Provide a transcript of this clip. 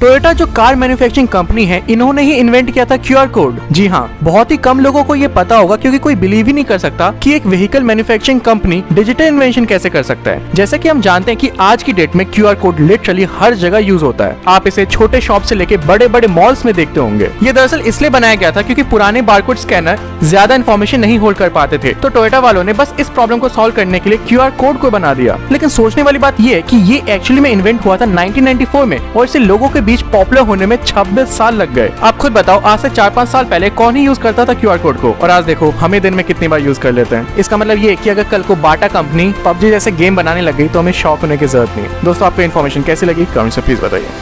Toyota जो car manufacturing company है, इन्होंने ही इन्वेंट किया था क्यूआर कोड जी हाँ बहुत ही कम लोगों को ये पता होगा क्योंकि कोई बिलीव ही नहीं कर सकता कि एक vehicle manufacturing company digital invention कैसे कर सकता है। जैसे कि हम जानते हैं कि आज की डेट में क्यूआर कोड लिटरली हर जगह यूज़ होता है। आप इसे छोटे शॉप से लेके बड़े बड़े मॉल्स में देखते होंगे। ये दरअसल इसलिए बनाया गया था क्यूँकी पुराने बारकोड स्कैनर ज़्यादा इन्फॉर्मेशन नहीं होल्ड कर पाते थे। तो टोयोटा वालों ने बस इस प्रॉब्लम को सॉल्व करने के लिए क्यूआर कोड को बना दिया। लेकिन सोचने वाली बात ये कि ये एक्चुअली में इन्वेंट हुआ था 1994 में और इसे लोगों के बीच पॉपुलर होने में 26 साल लग गए। आप खुद बताओ, आज से चार पाँच साल पहले कौन ही यूज़ करता था क्यूआर कोड को? और आज देखो, हमें दिन में कितनी बार यूज़ कर लेते हैं। इसका मतलब ये की अगर कल को बाटा कंपनी पबजी जैसे गेम बनाने लग गई तो हमें शॉक होने की ज़रूरत नहीं। दोस्तों, आपको इन्फॉर्मेशन कैसी लगी? कमेंट से प्लीज़ बताइए।